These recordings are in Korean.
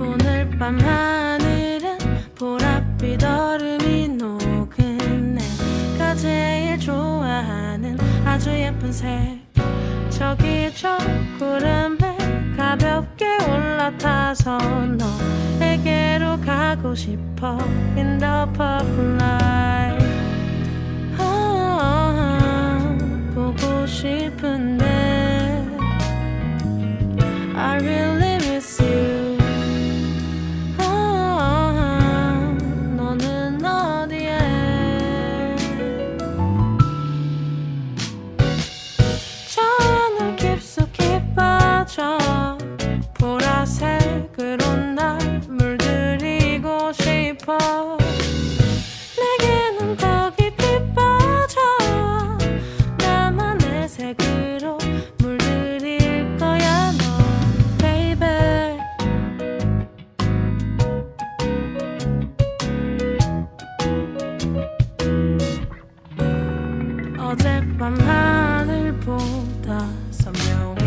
오늘 밤 하늘은 보랏빛 얼음이 녹은 내가 제일 좋아하는 아주 예쁜 색. 저기 저 구름에 가볍게 올라타서 너에게로 가고 싶어. In the purple light 어젯밤 하늘 보다 선명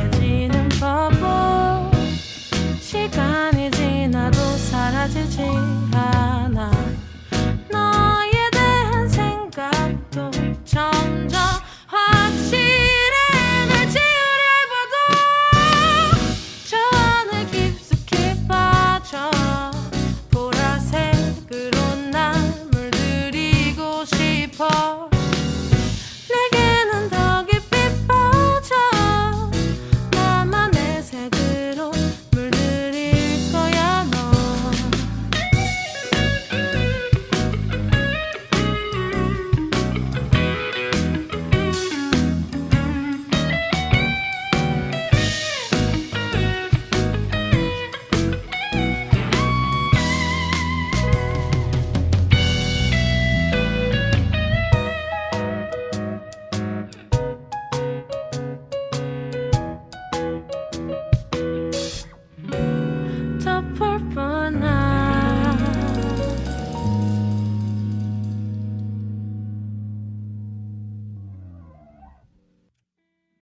purple now.